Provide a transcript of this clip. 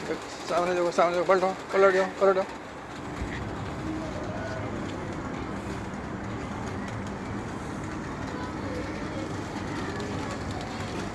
सामने देखो सामने देखो पलटो पलट जाओ पलट जाओ